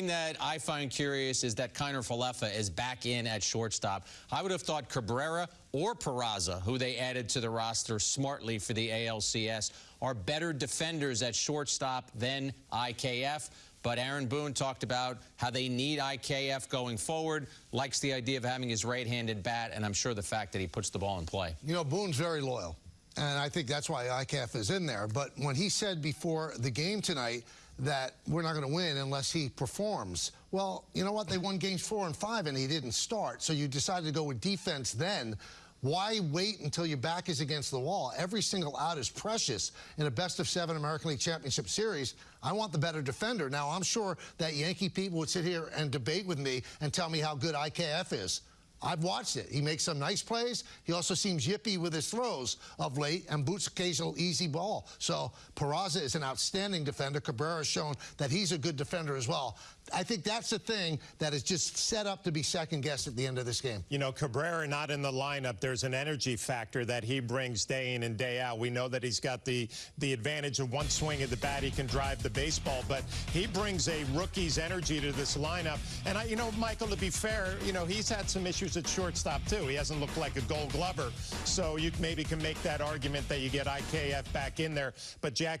that I find curious is that Kiner Falefa is back in at shortstop. I would have thought Cabrera or Peraza, who they added to the roster smartly for the ALCS, are better defenders at shortstop than IKF. But Aaron Boone talked about how they need IKF going forward, likes the idea of having his right-handed bat, and I'm sure the fact that he puts the ball in play. You know, Boone's very loyal. And I think that's why IKF is in there. But when he said before the game tonight that we're not going to win unless he performs, well, you know what? They won games four and five and he didn't start. So you decided to go with defense then. Why wait until your back is against the wall? Every single out is precious in a best of seven American League Championship Series. I want the better defender. Now, I'm sure that Yankee people would sit here and debate with me and tell me how good IKF is. I've watched it. He makes some nice plays. He also seems yippy with his throws of late and boots occasional easy ball. So Peraza is an outstanding defender. Cabrera has shown that he's a good defender as well. I think that's the thing that is just set up to be second guessed at the end of this game. You know, Cabrera not in the lineup. There's an energy factor that he brings day in and day out. We know that he's got the the advantage of one swing of the bat. He can drive the baseball, but he brings a rookie's energy to this lineup. And I, you know, Michael, to be fair, you know, he's had some issues at shortstop too. He hasn't looked like a Gold Glover, so you maybe can make that argument that you get IKF back in there. But Jack.